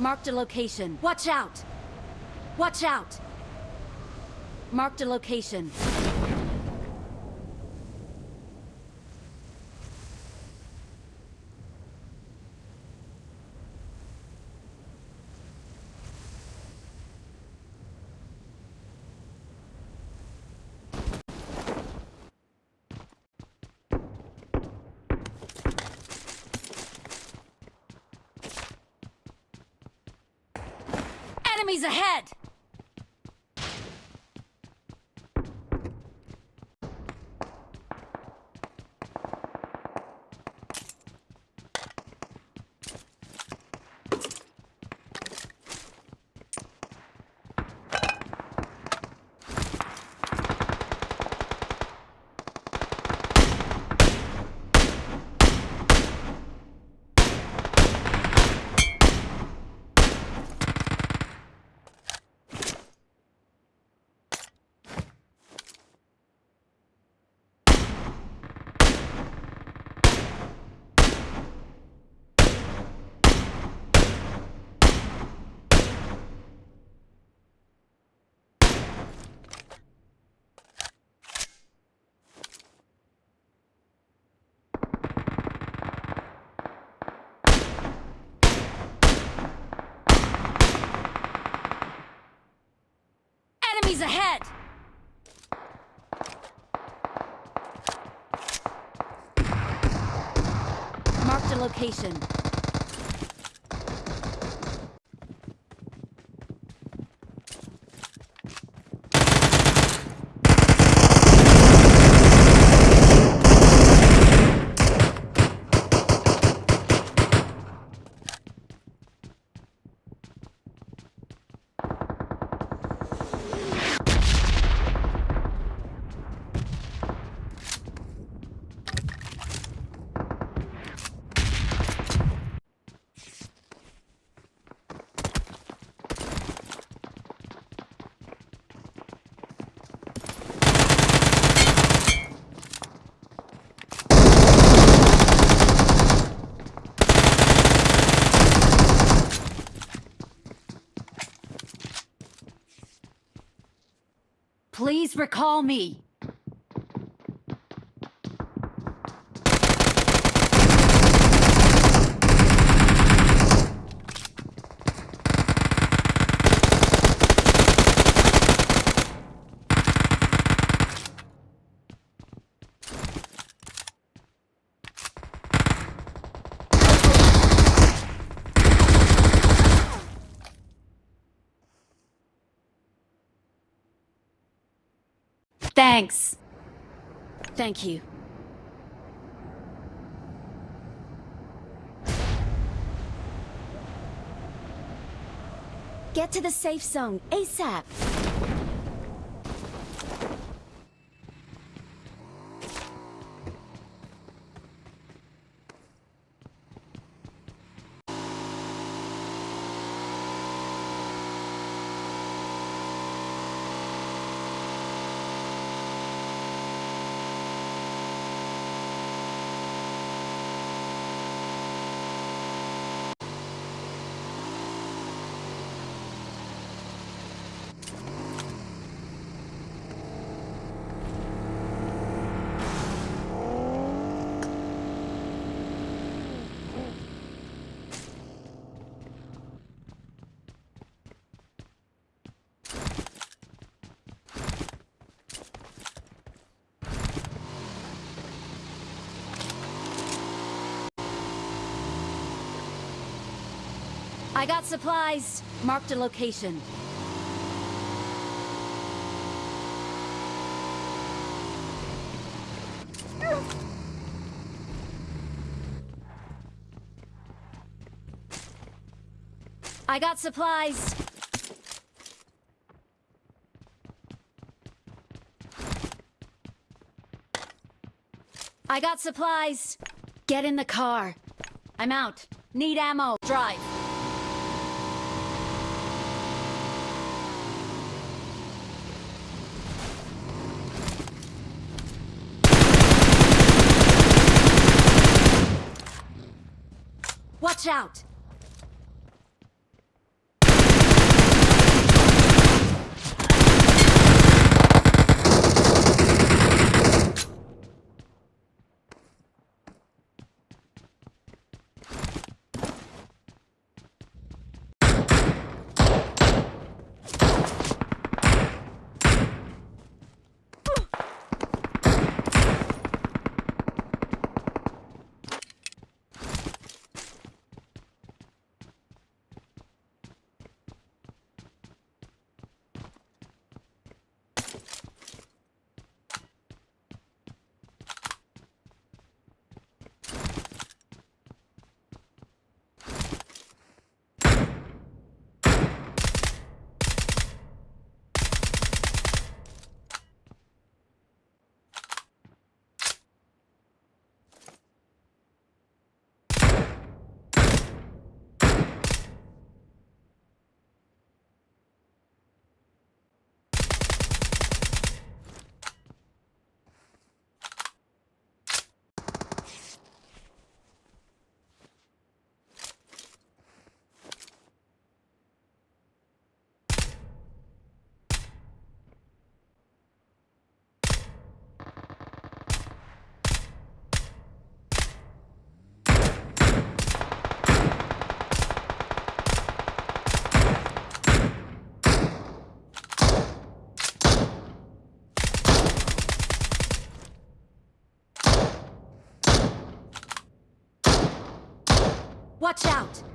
Marked a location. Watch out! Watch out! Marked a location. Enemies ahead! Enemies ahead! Marked a location. Please recall me. Thanks. Thank you. Get to the safe zone, ASAP! I got supplies. Marked a location. I got supplies. I got supplies. Get in the car. I'm out. Need ammo. Drive. Watch out! Watch out!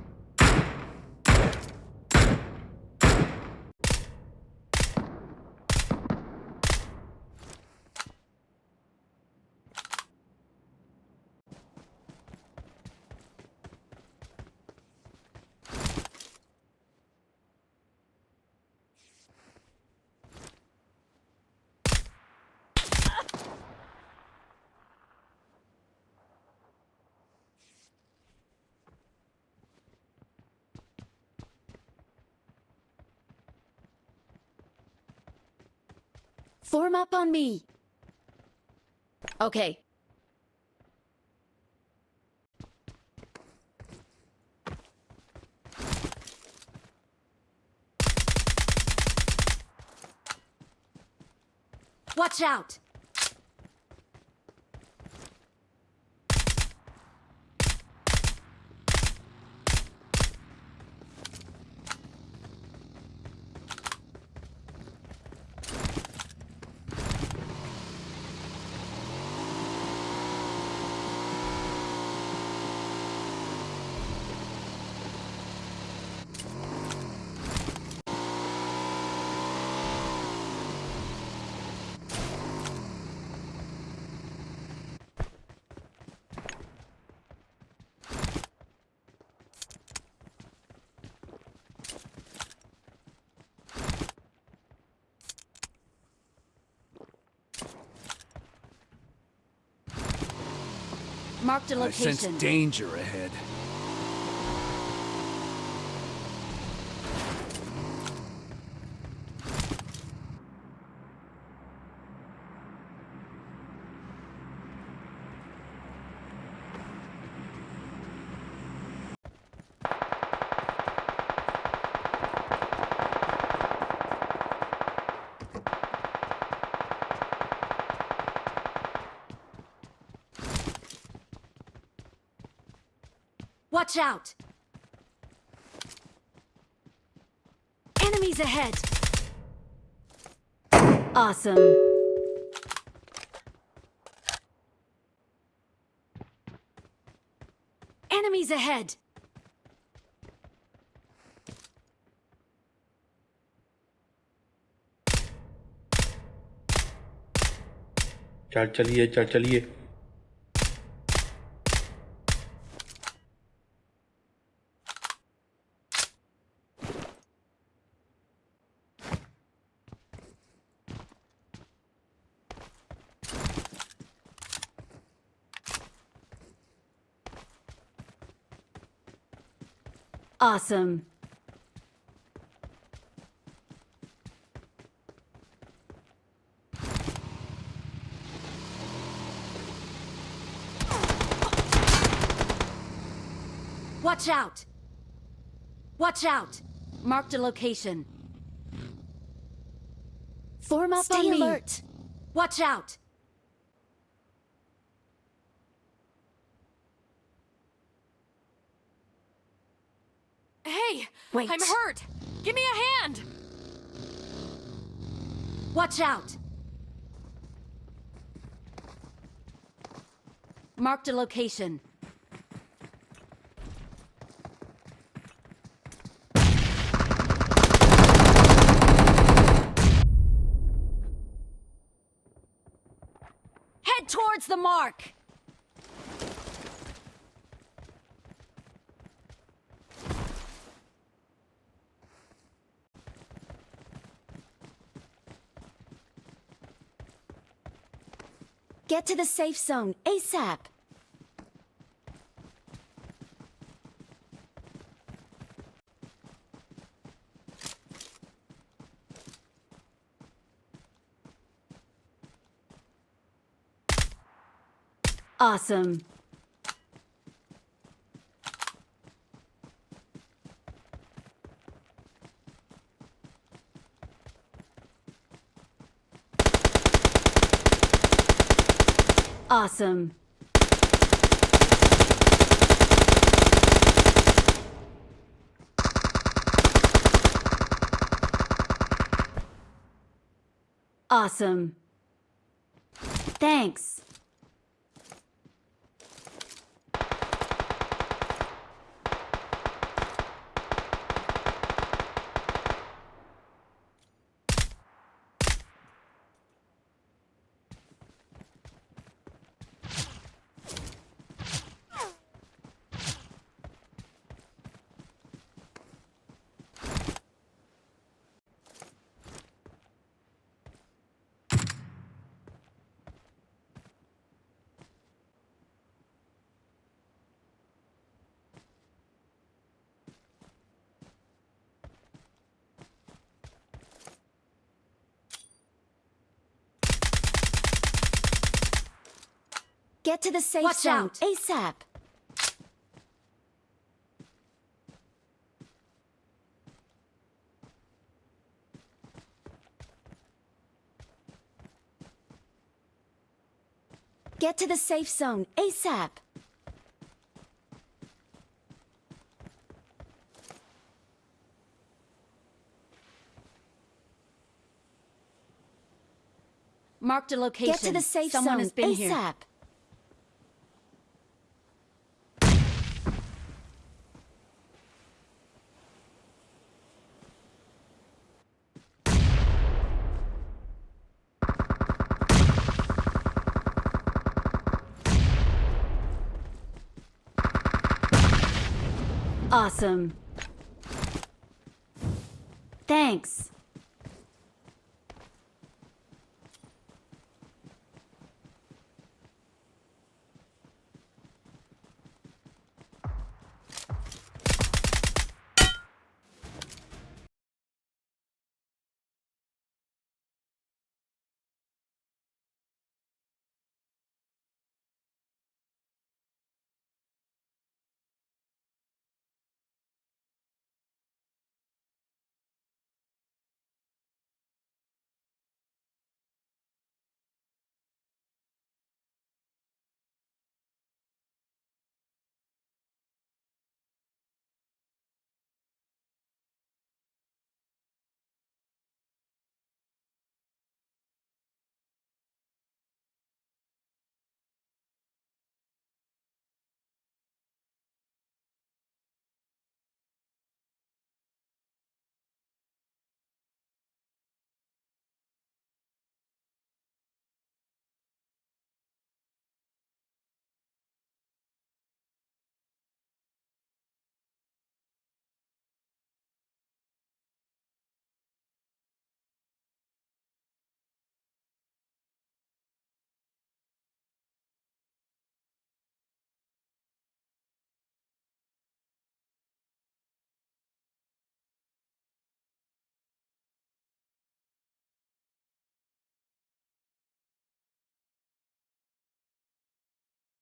Form up on me. Okay. Watch out! Marked a I sense danger ahead. Watch out! Enemies ahead! Awesome. Enemies ahead! चल चलिए चल चलिए Awesome. Watch out! Watch out! Marked a location. Form up Stay on me. alert. Watch out! Hey! Wait. I'm hurt! Give me a hand! Watch out! Marked a location. Head towards the mark! Get to the safe zone ASAP. Awesome. Awesome. Awesome. Thanks. Get to the safe Watch zone out. ASAP. Get to the safe zone ASAP. Marked a location. Get to the safe Someone zone has been here. Awesome. Thanks.